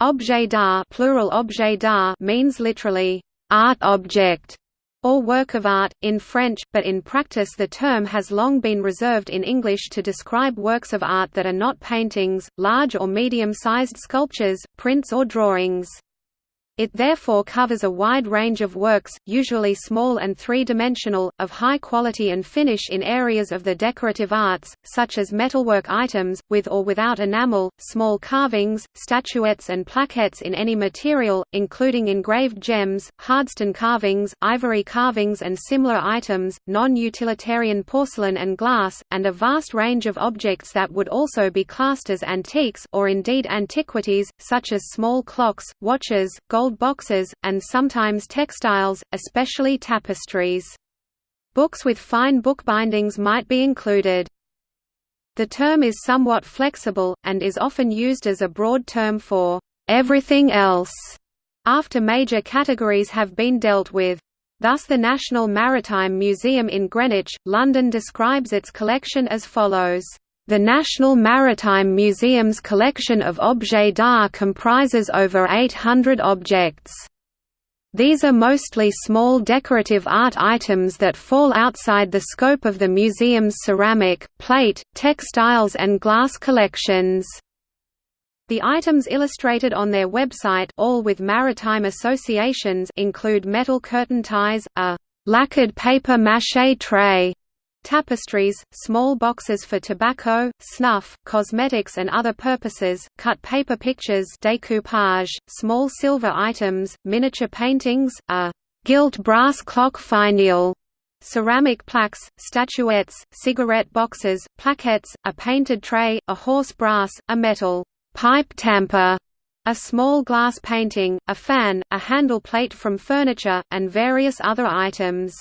Objet d'art plural objet d'art means literally, art object, or work of art, in French, but in practice the term has long been reserved in English to describe works of art that are not paintings, large or medium-sized sculptures, prints or drawings. It therefore covers a wide range of works, usually small and three-dimensional, of high quality and finish in areas of the decorative arts, such as metalwork items, with or without enamel, small carvings, statuettes and plaquettes in any material, including engraved gems, hardstone carvings, ivory carvings and similar items, non-utilitarian porcelain and glass, and a vast range of objects that would also be classed as antiques or indeed antiquities, such as small clocks, watches, gold gold boxes, and sometimes textiles, especially tapestries. Books with fine bookbindings might be included. The term is somewhat flexible, and is often used as a broad term for everything else, after major categories have been dealt with. Thus the National Maritime Museum in Greenwich, London describes its collection as follows. The National Maritime Museum's collection of objets d'art comprises over 800 objects. These are mostly small decorative art items that fall outside the scope of the museum's ceramic, plate, textiles and glass collections. The items illustrated on their website all with maritime associations include metal curtain ties, a lacquered paper maché tray, tapestries, small boxes for tobacco, snuff, cosmetics and other purposes, cut paper pictures decoupage, small silver items, miniature paintings, a gilt brass clock finial, ceramic plaques, statuettes, cigarette boxes, plaquettes, a painted tray, a horse brass, a metal pipe tamper, a small glass painting, a fan, a handle plate from furniture, and various other items.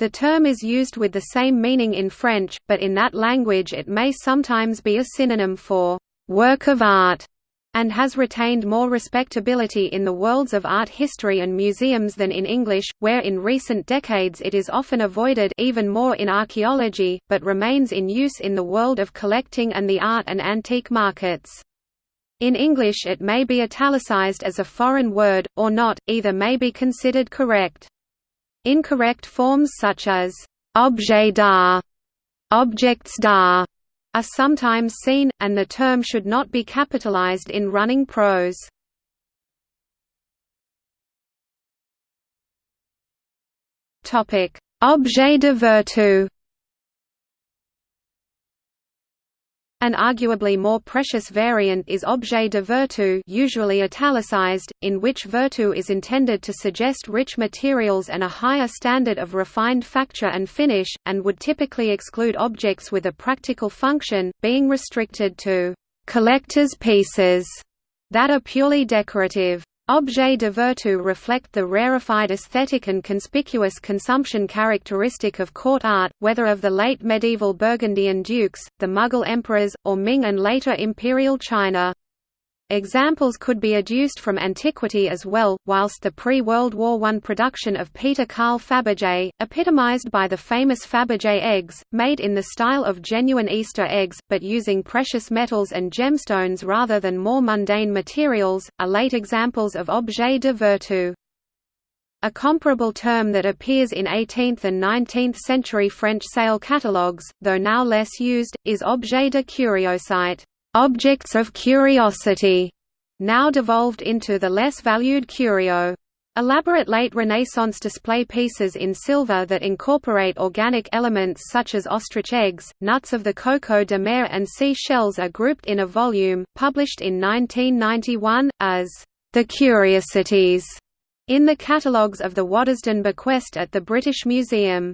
The term is used with the same meaning in French, but in that language it may sometimes be a synonym for «work of art» and has retained more respectability in the worlds of art history and museums than in English, where in recent decades it is often avoided even more in archaeology, but remains in use in the world of collecting and the art and antique markets. In English it may be italicized as a foreign word, or not, either may be considered correct. Incorrect forms such as objet d'art, objects d'art are sometimes seen, and the term should not be capitalized in running prose. Objet de vertu An arguably more precious variant is objet de vertu usually italicized, in which vertu is intended to suggest rich materials and a higher standard of refined facture and finish, and would typically exclude objects with a practical function, being restricted to «collector's pieces» that are purely decorative. Objets de vertu reflect the rarefied aesthetic and conspicuous consumption characteristic of court art, whether of the late medieval Burgundian dukes, the Mughal emperors, or Ming and later imperial China. Examples could be adduced from antiquity as well, whilst the pre-World War I production of Peter Carl Fabergé, epitomized by the famous Fabergé eggs, made in the style of genuine Easter eggs, but using precious metals and gemstones rather than more mundane materials, are late examples of objet de vertu. A comparable term that appears in 18th and 19th century French sale catalogues, though now less used, is objet de curiosité objects of curiosity, now devolved into the less valued curio. Elaborate late Renaissance display pieces in silver that incorporate organic elements such as ostrich eggs, nuts of the coco de mer and sea shells are grouped in a volume, published in 1991, as The Curiosities, in the catalogues of the Waddesdon Bequest at the British Museum.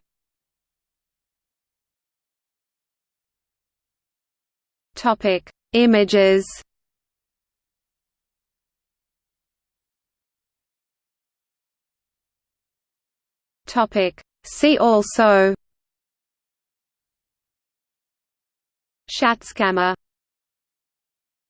Topic: Images. Topic. See also. Schatzkammer